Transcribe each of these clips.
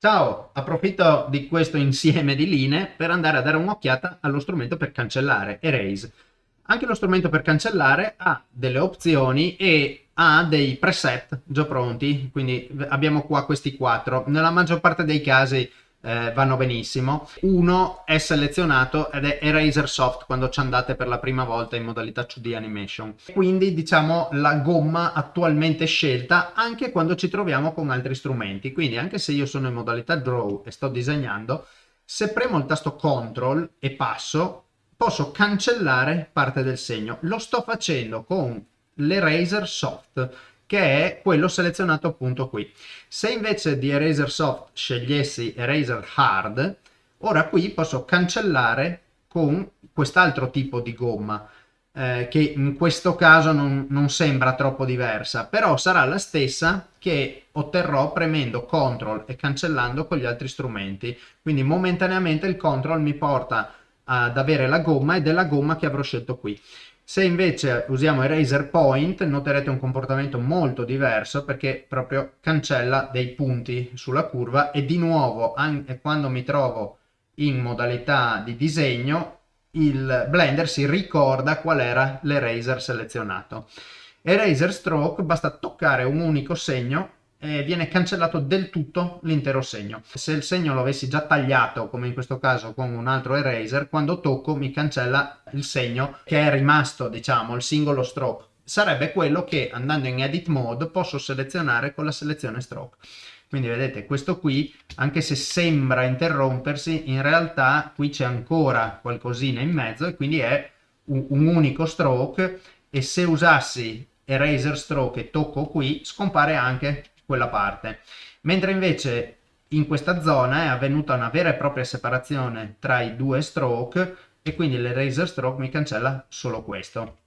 Ciao, approfitto di questo insieme di linee per andare a dare un'occhiata allo strumento per cancellare, Erase. Anche lo strumento per cancellare ha delle opzioni e ha dei preset già pronti, quindi abbiamo qua questi quattro. Nella maggior parte dei casi eh, vanno benissimo. Uno è selezionato ed è Eraser Soft quando ci andate per la prima volta in modalità 2D animation. Quindi diciamo la gomma attualmente scelta anche quando ci troviamo con altri strumenti. Quindi anche se io sono in modalità Draw e sto disegnando, se premo il tasto CTRL e passo, posso cancellare parte del segno. Lo sto facendo con l'Eraser Soft che è quello selezionato appunto qui. Se invece di Eraser Soft scegliessi Eraser Hard, ora qui posso cancellare con quest'altro tipo di gomma, eh, che in questo caso non, non, sembra troppo diversa, però sarà la stessa che otterrò premendo CTRL e cancellando con gli altri strumenti. Quindi momentaneamente il CTRL mi porta ad avere la gomma ed è la gomma che avrò scelto qui. Se invece usiamo Eraser Point noterete un comportamento molto diverso perché proprio cancella dei punti sulla curva e di nuovo anche quando mi trovo in modalità di disegno il Blender si ricorda qual era l'eraser selezionato. Eraser Stroke basta toccare un unico segno e viene cancellato del tutto l'intero segno. Se il segno lo avessi già tagliato, come in questo caso con un altro eraser, quando tocco mi cancella il segno che è rimasto, diciamo, il singolo stroke. Sarebbe quello che andando in edit mode posso selezionare con la selezione stroke. Quindi vedete questo qui, anche se sembra interrompersi, in realtà qui c'è ancora qualcosina in mezzo e quindi è un, un unico stroke e se usassi eraser stroke e tocco qui scompare anche quella parte. Mentre invece in questa zona è avvenuta una vera e propria separazione tra i due stroke e quindi l'eraser stroke mi cancella solo questo.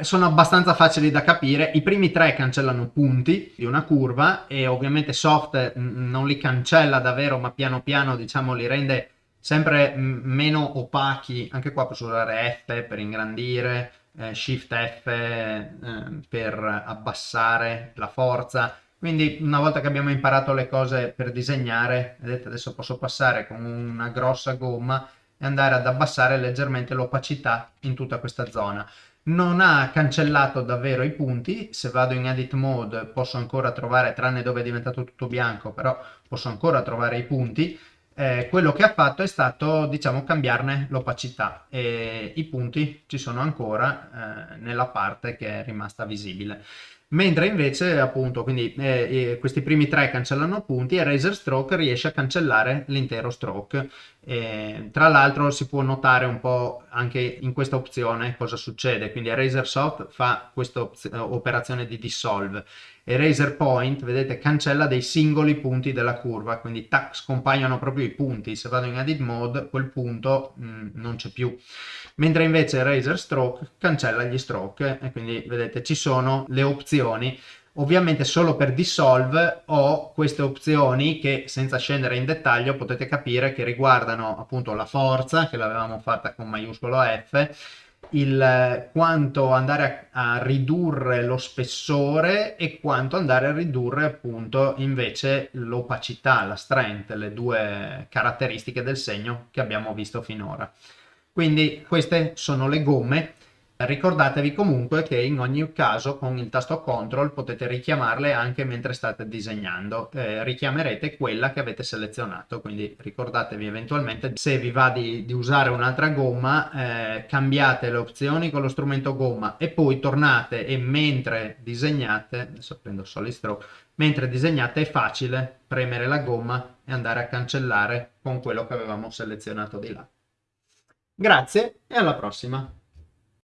Sono abbastanza facili da capire, i primi tre cancellano punti di una curva e ovviamente soft non li cancella davvero ma piano piano diciamo li rende sempre meno opachi, anche qua posso usare F per ingrandire, eh, Shift F eh, per abbassare la forza, quindi una volta che abbiamo imparato le cose per disegnare, vedete adesso posso passare con una grossa gomma e andare ad abbassare leggermente l'opacità in tutta questa zona. Non ha cancellato davvero i punti, se vado in edit mode posso ancora trovare, tranne dove è diventato tutto bianco, però posso ancora trovare i punti. Eh, quello che ha fatto è stato, diciamo, cambiarne l'opacità e i punti ci sono ancora eh, nella parte che è rimasta visibile mentre invece appunto quindi eh, eh, questi primi tre cancellano punti e Razer Stroke riesce a cancellare l'intero stroke. E, tra l'altro si può notare un po' anche in questa opzione cosa succede. Quindi Razer Soft fa questa operazione di dissolve e Razer Point vedete cancella dei singoli punti della curva. Quindi tac, scompaiono proprio i punti. Se vado in edit mode quel punto mh, mm, non c'è più. Mentre invece Razer Stroke cancella gli stroke e quindi vedete ci sono le opzioni ovviamente solo per dissolve ho queste opzioni che senza scendere in dettaglio potete capire che riguardano appunto la forza che l'avevamo fatta con maiuscolo F il quanto andare a, a, ridurre lo spessore e quanto andare a ridurre appunto invece l'opacità, la strength, le due caratteristiche del segno che abbiamo visto finora. Quindi queste sono le gomme Ricordatevi comunque che in ogni caso con il tasto CTRL potete richiamarle anche mentre state disegnando, eh, richiamerete quella che avete selezionato, quindi ricordatevi eventualmente se vi va di, di usare un'altra gomma, eh, cambiate le opzioni con lo strumento gomma e poi tornate e mentre disegnate, adesso prendo Solid Stroke, mentre disegnate è facile premere la gomma e andare a cancellare con quello che avevamo selezionato di là. Grazie e alla prossima!